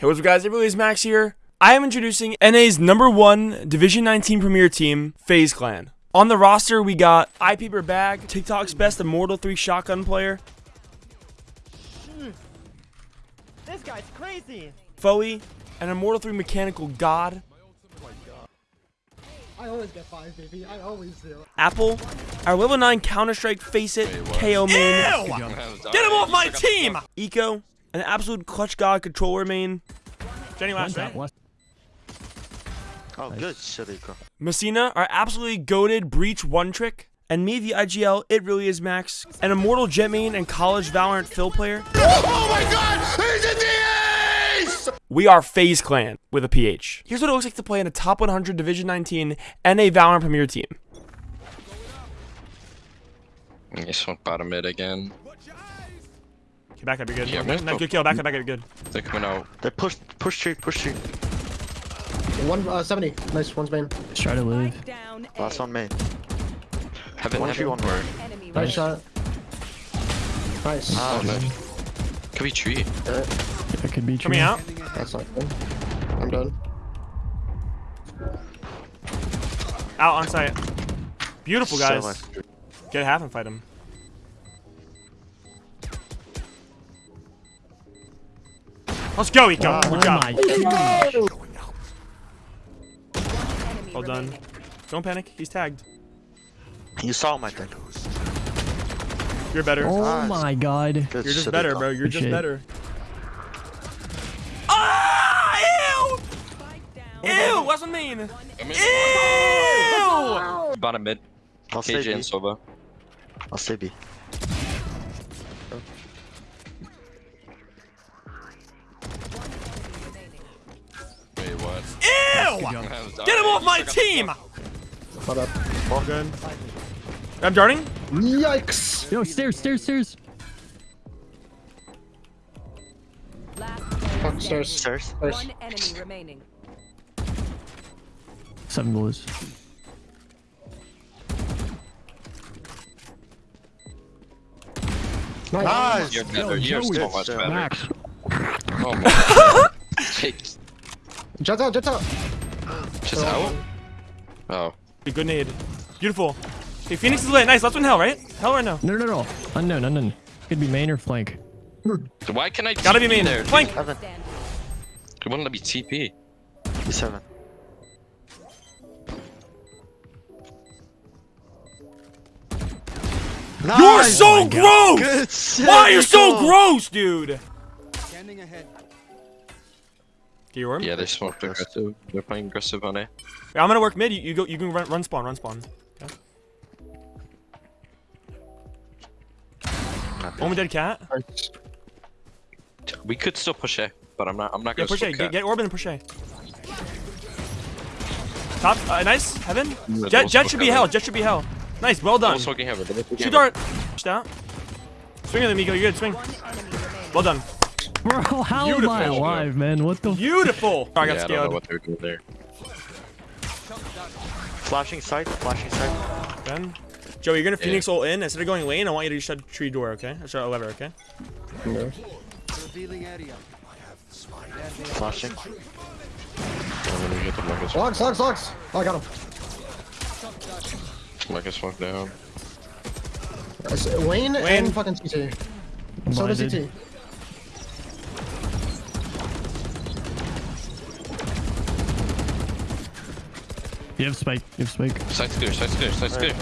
Hey, what's up guys, it really Max here. I am introducing NA's number one Division 19 Premier team, FaZe Clan. On the roster, we got iPaper Bag, TikTok's best Immortal 3 shotgun player, This guy's crazy. Foey, and Immortal 3 mechanical god, I always get five, baby. I always do. Apple, our level 9 Counter-Strike Face It, KAY/O main, Get him off my team! Eco, an absolute clutch god controller main, Jenny last, right? Oh, good shit, Messina, our absolutely goaded Breach one trick, and me, the IGL, it really is Max, an immortal Jett main and college Valorant fill player. Oh my god! He's in the ace! We are FaZe Clan with a PH. Here's what it looks like to play in a top 100 Division 19 NA Valorant Premier team. You smoke bottom mid again. Okay, back up, you're good. Yeah, Nice, man. good kill, back up, back up, you're good. They're coming out. They push, push tree, push tree. One uh, 70. Nice. One's main. Let's try to live. Down Last A. one main. Heaven, One tree, heaven. one word. Enemy Nice remaining. shot. Nice. Ah, Oh, no. Could be tree. That could be true. Coming out. That's not good. I'm done. Out on site. Beautiful, guys. So nice. Get half and fight him. Let's go, Eco. Good Oh job. my gosh. Well done. Don't panic. He's tagged. You saw him, I think. You're better. Oh Nice. my god. Good You're just better, Iko. bro. You're Good just shit. better. Ah! Spike. Ew! Ew! What's what I mean? Ew! Bottom mid. I'll stay KJ B. and Sova. I'll stay B. Get him off my team! Hold up. All good. I'm darting. Yikes. Yo, stairs, stairs, stairs. Last Fuck player stairs. Stairs. One enemy remaining. Seven blues. Nice! You're better. You're Joey. so much better. Max. Oh my. Jake, Jets out, jets out. Just out? Oh. Good nade. Beautiful. Hey, Phoenix is lit. Nice. Last one, hell, right? Hell or no? No, no, no. Unknown, unknown. Could be main or flank. Why can I Gotta be main. there? Flank. Heaven. It wouldn't let me TP. B7. You're so oh gross! Good shit, Why are you so gross, dude? Standing ahead. Get your orb? Yeah, they smoked aggressive. They're playing aggressive on A. I'm gonna work mid. You, you go. You can run, run spawn. Run spawn. Okay. Only dead cat. We could still push A, but I'm not. I'm not gonna. push A. Get, cat. get orb and push A. Top. Uh, nice. Heaven. Yeah, Jett. Jett smoke should be heaven. hell. Jett should be hell. Nice. Well done. Double smoking heaven. double Shoot dart. Pushed out. Swing at him, Miko. You're good. Swing. One enemy remaining. Well done. Bro, how am I alive, man? What the? Beautiful. I got Yeah, I don't know what they're doing there. Flashing side, flashing side. Ben. Joe, you're gonna Yeah. Phoenix ult in. Instead of going lane, I want you to shut tree door, okay? Or shut a lever, okay? No. Flashing. I'm gonna get the Marcus. Locks, locks, locks. Oh, I got him. Marcus smoke down. Wayne, Wayne. and fucking CT. So does Blinded. CT. You have spike. You have spike. Side's clear. Side's clear. Side's clear.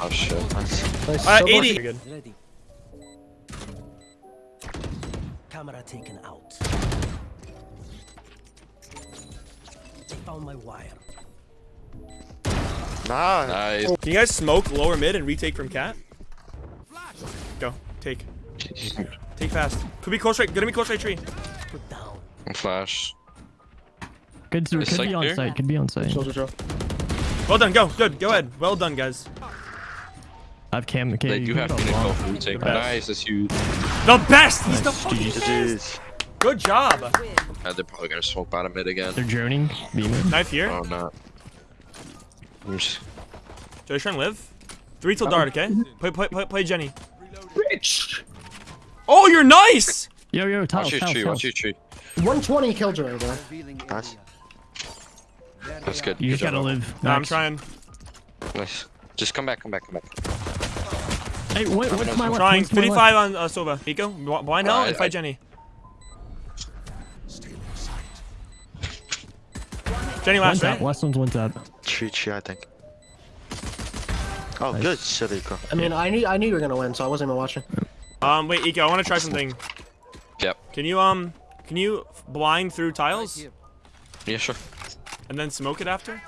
Oh shit. Nice. Nice. Uh, So 80. Good. Ready. Camera taken out. They found my wire. Nice. Nice. Can you guys smoke lower mid and retake from cat? Go. Take. Take fast. Could be close right. Gonna be close right tree. Put down. Flash. could Is be spike on clear? site. Could be on site. Chill, chill, chill. Well done. Go. Good. Go ahead. Well done, guys. I have cam. Okay, They you do have go Phoenix long. off retake. The best. Nice. That's huge. The best. He's the Nice. fucking GG. GG's. Good job. Uh, they're probably gonna smoke bottom mid again. They're droning. Beamer. Knife here. Oh, not. I'm just- Joe, you trying to live? Three till dart, okay? Play, play, play, play Jenny. Bitch. Oh, you're nice. Yo, yo, tiles, Watch your tiles, tree. tiles. Watch your tree. 120 killjoy, bro. Nice. That's good. You Good just gotta job. live. No, I'm Max. trying. Nice. Just come back, come back, come back. Hey, what, what's my I'm left? trying. What's 55 on uh, Sova. Nico, blind hell Uh, and I- fight Jenny. Jenny One last, tap. right? Last one's one tap. Three, three, I think. Oh, Nice. good shit, Iko. I mean, I knew I knew you were gonna win, so I wasn't even watching. Um, wait, Iko, I want to try something. Yep. Can you um, can you blind through tiles Yeah, sure. And then smoke it after?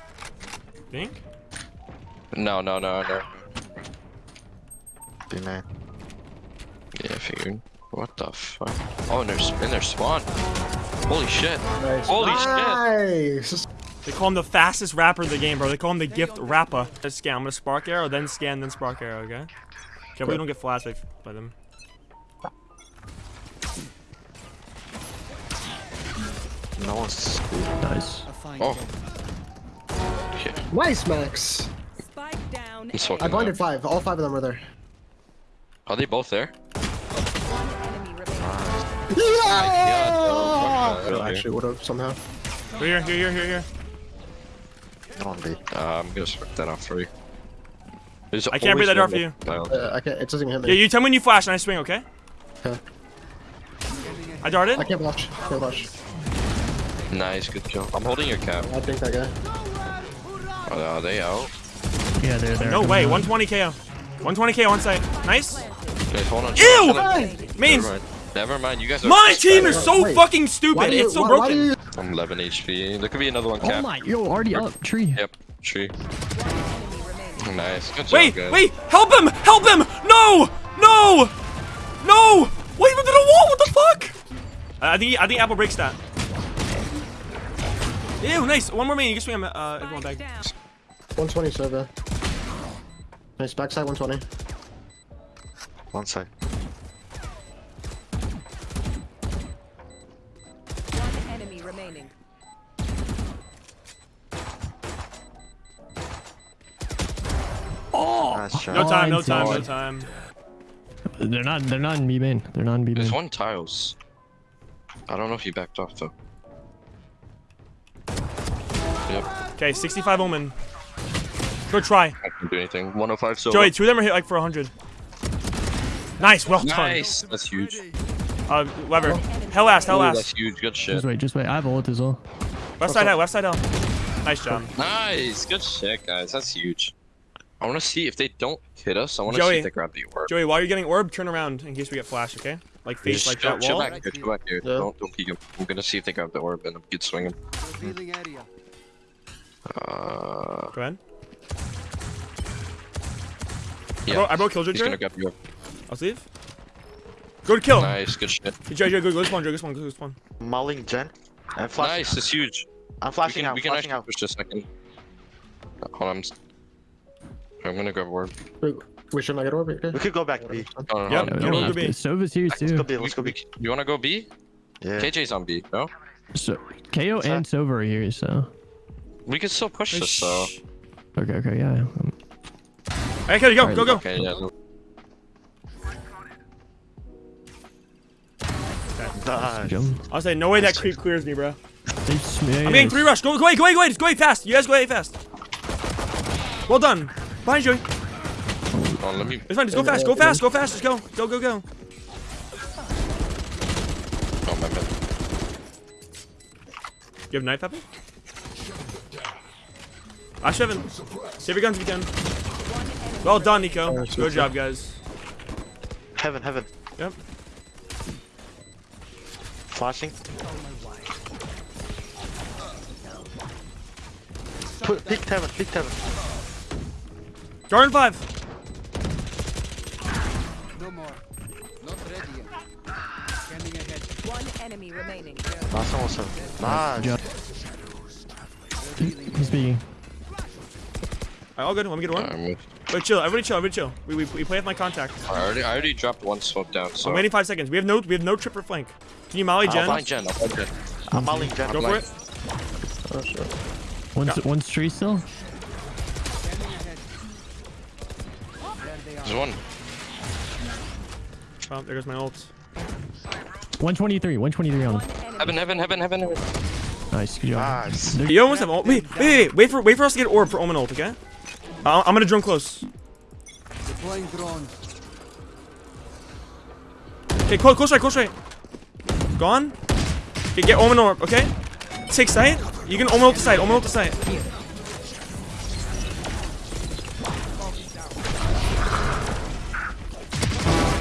Think? No, no, no, no. B man. Yeah, I figured. What the fuck? Oh, and there's in their spawn. Holy shit. Nice. Holy shit. Nice. They call him the fastest rapper in the game, bro. They call him the gift rapper. Let's scan. I'm gonna spark arrow, then scan, then spark arrow. Okay. Okay, we don't get flashed by, by them. No one's. Nice. Oh. Okay. Nice, Max. Spike down. It's A. I blinded up. five. All five of them are there. Are they both there? Enemy remaining. Yeah, I no, fuck actually would have somehow. Here, here, here, here, here. No one B. Uh, I'm gonna spark that off for you. There's I can't break that always door for you. Uh, I can't. It doesn't even hit Yeah, me. you tell me when you flash and I swing, okay? Okay. I darted. I can't watch. Can't watch. Nice, good kill. I'm holding your cap. I think that guy. Are are they out? Yeah, they're there. No way. 120 KAY/O. 120 KAY/O on site. Nice. Okay, hold on. Ew! Hold. Means Never mind. Never mind. You guys are. my team is so Wait. fucking stupid. You, It's so why, broken. Why you, I'm 11 HP. There could be another one Oh cap. my, yo, already up. Tree. Yep. Tree. Nice. Good job, Wait, guys. wait, help him! Help him! No! No! No! Wait, into the wall! What the fuck? Uh, I think I think Apple breaks that. Ew, nice. One more main. You can swing him. Uh, everyone back. 120 server. Nice backside 120. One side. One enemy remaining. Nice. No time. No Oh, time. No time. They're not. They're not in B main. They're not in B main. There's main. one tiles. I don't know if he backed off though. Okay, 65 Omen. Go try. I can do anything. 105 so. Joey, two of them are hit like for 100. Nice. Well done. Nice. That's huge. Uh, Weber. Hell ass, Hell ass. last. that's huge. Good shit. Just wait. Just wait. I have ult as well. Left side out, Left side out. Nice job. Nice. Good shit, guys. That's huge. I want to see if they don't hit us. I want to see if they grab the orb. Joey, while you're getting orb, turn around in case we get flash, okay? Like face Just like chill, that chill wall. back here. Chill back here. Yeah. Don't don't peek him. I'm gonna see if they grab the orb and get swinging. Uh, Go ahead. yeah. Bro, I broke Killjoy. He's gonna grab the orb. I'll leave. Go to kill. Nice. Good shit. Hey, Joey, Joey, go, go spawn, Joey, go spawn, go spawn. Mauling Jen. I'm flashing. Nice. It's huge. I'm We flashing can out. we can flashing actually out. push this second. Hold on. I'm, s- I'm gonna grab orb. We should not get orb. Okay. We could go back B. Oh, no, Yep, no, Yeah, go we to don't have B. Sova's here Let's go too. B. Let's go we- B. You wanna go B? Yeah. KJ's on B. No. So KAY/O and Sova are here. So We can still push this though. okay, okay, yeah. Um, Hey, Kelly, go, Alright, go, go. Okay. Yeah. no- Nice. jump. I'll say, no way that creep clears me, bro. They sm- yeah, I'm getting three rush. Go, go away, go away, go away. Just go away fast. You guys go away fast. Well done. Behind you. Oh, let me. It's fine. Just go fast. Go fast. Go fast. Just go. Go, go, go. Oh my bad. You have knife weapon? I should have Save your guns if you can. Well done, Nico. Good job, guys. Heaven, heaven. Yep. Flashing. Put, pick heaven, pick heaven. Jordan 5. One enemy remaining. Last one was seven. Nice. He's speaking. Alright, all good. Let me get one. Alright. Wait, chill. Everybody chill. Everybody chill. We, we, we play with my contact. I already I already dropped one smoke down. So. I'm waiting five seconds. We have no we have no trip for flank. Can you molly I'll Jen? Find Jen. I'll find Jen. I'm mauling Jen. Go for it. Oh shit. One's one's tree still. There's one. Oh, there goes my ult. 123. 123 on him. Heaven, heaven, heaven, heaven, heaven. Nice. Good job. Nice. You almost have. Wait, wait, wait, wait, wait for wait for us to get orb for Omen ult, okay? I'm gonna drone close. Okay, close, close right, close right. Gone. Okay, get Omen orb, okay? Take sight. You can Omen ult the side. Omen ult the side.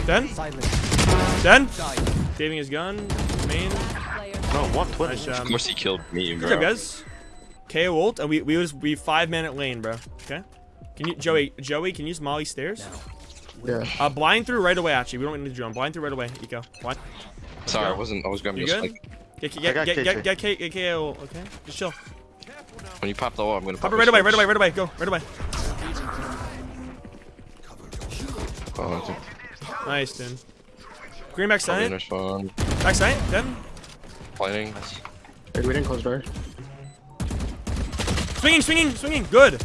Done. Done. Saving his gun. Main. No, 120. Nice Of course he killed me, Good bro. job, guys. KAY/O ult, and we we was we five man at lane, bro. Okay. Can you Joey Joey? Can you use Molly stairs? Yeah. Uh, blind through right away. Actually, we don't need to drone. Blind through right away. Eco. Blind. Sorry, I wasn't. I was gonna be good? like, Get I get got get get get, K, get KO. Okay. Just chill. when you pop the wall, I'm gonna Pop pop it right away. Right away. Right away. Go. Right away. Oh, I Nice, dude. Green back probably side. Back side. Then. Planning. Hey, we didn't close door. Swinging. Swinging. Swinging. Good.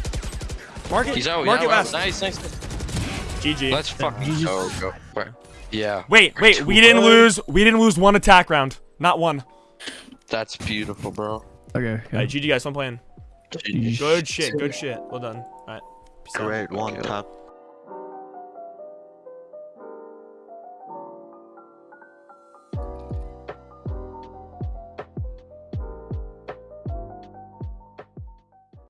Mark it. He's out. Mark yeah, it wow, west. Nice, nice. GG. Let's fucking oh, go. Go. Yeah. Wait. Wait. We didn't lose. We didn't lose one attack round. Not one. That's beautiful, bro. Okay. All right. GG guys. Fun playing. GG. Good shit. Good shit. Well done. All right. Peace out. Great one Okay. tap.